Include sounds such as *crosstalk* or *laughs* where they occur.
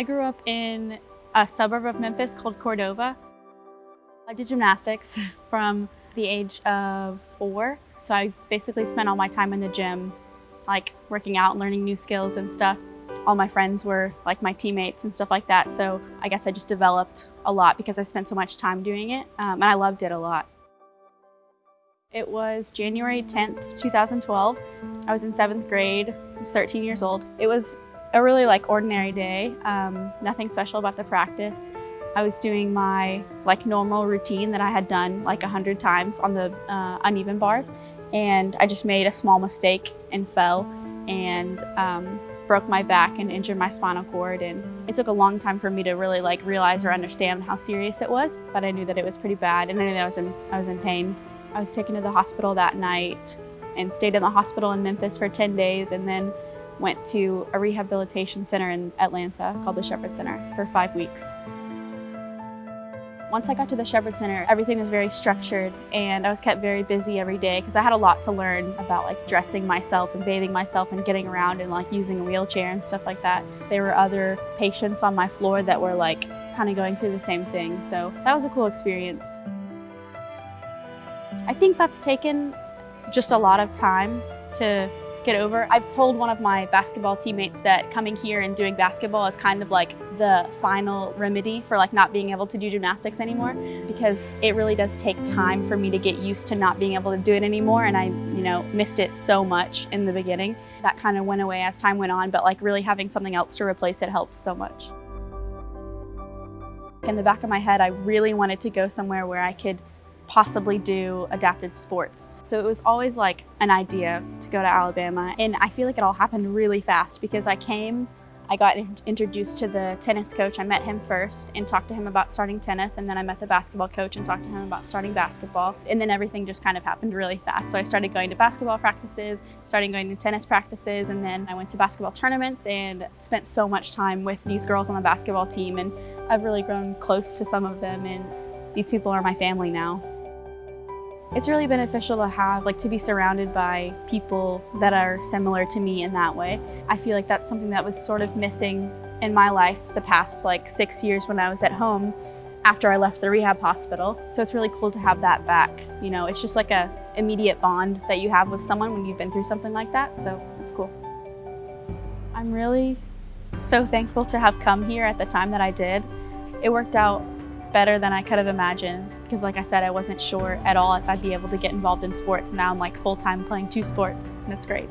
I grew up in a suburb of Memphis called Cordova. I did gymnastics *laughs* from the age of four. So I basically spent all my time in the gym, like working out and learning new skills and stuff. All my friends were like my teammates and stuff like that. So I guess I just developed a lot because I spent so much time doing it um, and I loved it a lot. It was January 10th, 2012. I was in seventh grade, I was 13 years old. It was a really like ordinary day, um, nothing special about the practice. I was doing my like normal routine that I had done like a hundred times on the uh, uneven bars and I just made a small mistake and fell and um, broke my back and injured my spinal cord and it took a long time for me to really like realize or understand how serious it was but I knew that it was pretty bad and I knew that I was in, I was in pain. I was taken to the hospital that night and stayed in the hospital in Memphis for 10 days and then went to a rehabilitation center in Atlanta called the Shepherd Center for five weeks. Once I got to the Shepherd Center, everything was very structured and I was kept very busy every day because I had a lot to learn about like dressing myself and bathing myself and getting around and like using a wheelchair and stuff like that. There were other patients on my floor that were like kind of going through the same thing. So that was a cool experience. I think that's taken just a lot of time to get over. I've told one of my basketball teammates that coming here and doing basketball is kind of like the final remedy for like not being able to do gymnastics anymore because it really does take time for me to get used to not being able to do it anymore and I, you know, missed it so much in the beginning. That kind of went away as time went on, but like really having something else to replace it helped so much. In the back of my head, I really wanted to go somewhere where I could possibly do adaptive sports. So it was always like an idea to go to Alabama. And I feel like it all happened really fast because I came, I got introduced to the tennis coach. I met him first and talked to him about starting tennis. And then I met the basketball coach and talked to him about starting basketball. And then everything just kind of happened really fast. So I started going to basketball practices, started going to tennis practices. And then I went to basketball tournaments and spent so much time with these girls on the basketball team. And I've really grown close to some of them. And these people are my family now. It's really beneficial to have, like to be surrounded by people that are similar to me in that way. I feel like that's something that was sort of missing in my life the past like six years when I was at home after I left the rehab hospital. So it's really cool to have that back. You know, it's just like a immediate bond that you have with someone when you've been through something like that. So it's cool. I'm really so thankful to have come here at the time that I did. It worked out better than I could have imagined because like I said, I wasn't sure at all if I'd be able to get involved in sports. Now I'm like full-time playing two sports and it's great.